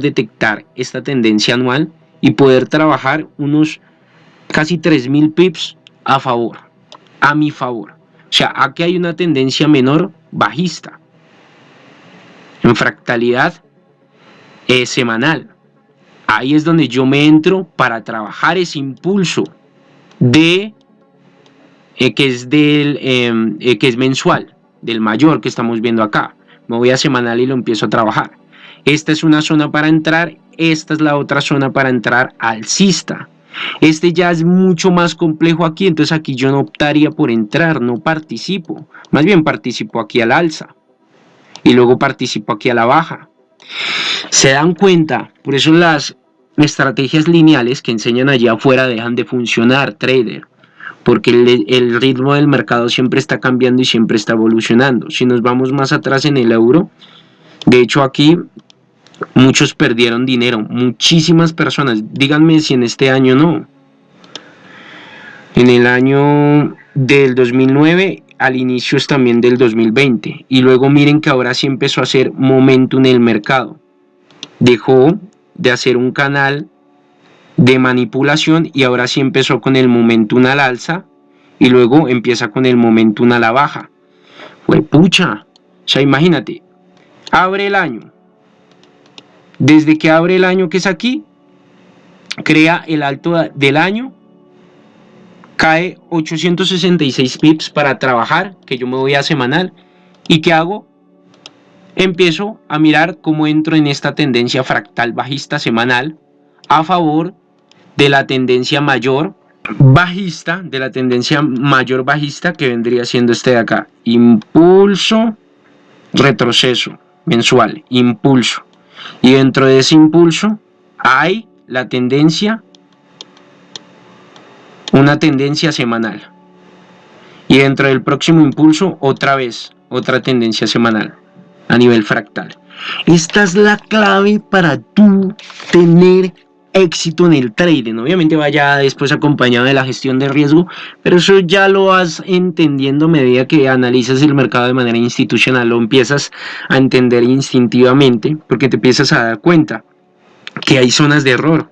detectar esta tendencia anual y poder trabajar unos casi 3.000 pips a favor, a mi favor. O sea, aquí hay una tendencia menor bajista en fractalidad eh, semanal. Ahí es donde yo me entro para trabajar ese impulso de eh, que es del em, eh, que es mensual, del mayor que estamos viendo acá. Me voy a semanal y lo empiezo a trabajar. Esta es una zona para entrar, esta es la otra zona para entrar alcista. Este ya es mucho más complejo aquí, entonces aquí yo no optaría por entrar, no participo. Más bien participo aquí al alza y luego participo aquí a la baja. Se dan cuenta, por eso las estrategias lineales que enseñan allá afuera dejan de funcionar, trader. Porque el, el ritmo del mercado siempre está cambiando y siempre está evolucionando. Si nos vamos más atrás en el euro, de hecho aquí muchos perdieron dinero, muchísimas personas. Díganme si en este año no. En el año del 2009 al inicio también del 2020 y luego miren que ahora sí empezó a hacer momentum en el mercado dejó de hacer un canal de manipulación y ahora sí empezó con el momentum al alza y luego empieza con el momentum a la baja fue pucha o sea imagínate abre el año desde que abre el año que es aquí crea el alto del año cae 866 pips para trabajar, que yo me voy a semanal. ¿Y qué hago? Empiezo a mirar cómo entro en esta tendencia fractal bajista semanal a favor de la tendencia mayor bajista, de la tendencia mayor bajista que vendría siendo este de acá. Impulso, retroceso mensual, impulso. Y dentro de ese impulso hay la tendencia una tendencia semanal. Y dentro del próximo impulso, otra vez, otra tendencia semanal a nivel fractal. Esta es la clave para tú tener éxito en el trading. Obviamente vaya después acompañado de la gestión de riesgo, pero eso ya lo vas entendiendo a medida que analizas el mercado de manera institucional, lo empiezas a entender instintivamente porque te empiezas a dar cuenta que hay zonas de error